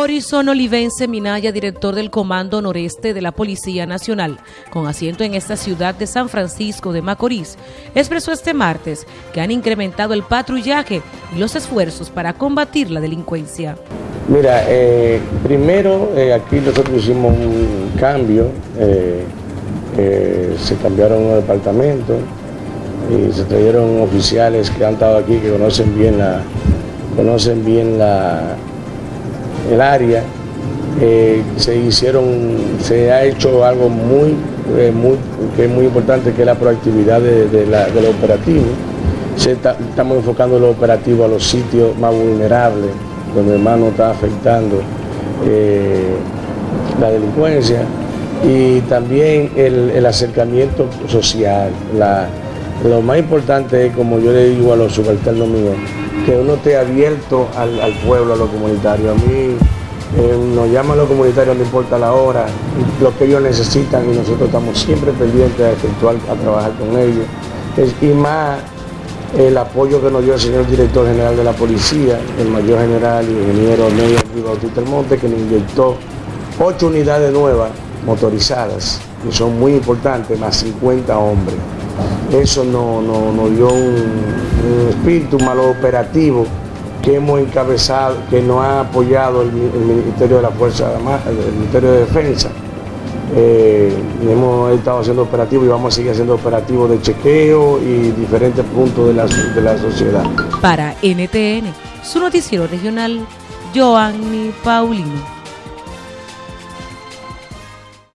Horizon Olivense Minaya, director del Comando Noreste de la Policía Nacional, con asiento en esta ciudad de San Francisco de Macorís, expresó este martes que han incrementado el patrullaje y los esfuerzos para combatir la delincuencia. Mira, eh, primero eh, aquí nosotros hicimos un cambio, eh, se cambiaron los departamentos y se trajeron oficiales que han estado aquí, que conocen bien la, conocen bien la, el área, eh, se hicieron, se ha hecho algo muy, eh, muy, que es muy importante, que es la proactividad de, la, del operativo. estamos enfocando el operativo a los sitios más vulnerables, donde más nos está afectando eh, la delincuencia y también el, acercamiento social. lo más importante es, como yo le digo a los subalternos míos, que uno esté abierto al, pueblo, a lo comunitario. A mí eh, nos llaman los comunitarios, no importa la hora, lo que ellos necesitan y nosotros estamos siempre pendientes a a trabajar con ellos. y más el apoyo que nos dio el señor director general de la policía, el mayor general y ingeniero Ney Bautista Monte, que nos inyectó ocho unidades nuevas motorizadas, que son muy importantes, más 50 hombres. Eso nos no, dio un, espíritu malo operativo que hemos encabezado, que nos ha apoyado el, Ministerio de la Fuerza el Ministerio de Defensa. Eh, hemos estado haciendo operativos y vamos a seguir haciendo operativos de chequeo y diferentes puntos de la, de la sociedad. Para NTN, su noticiero regional, Joanny Paulino.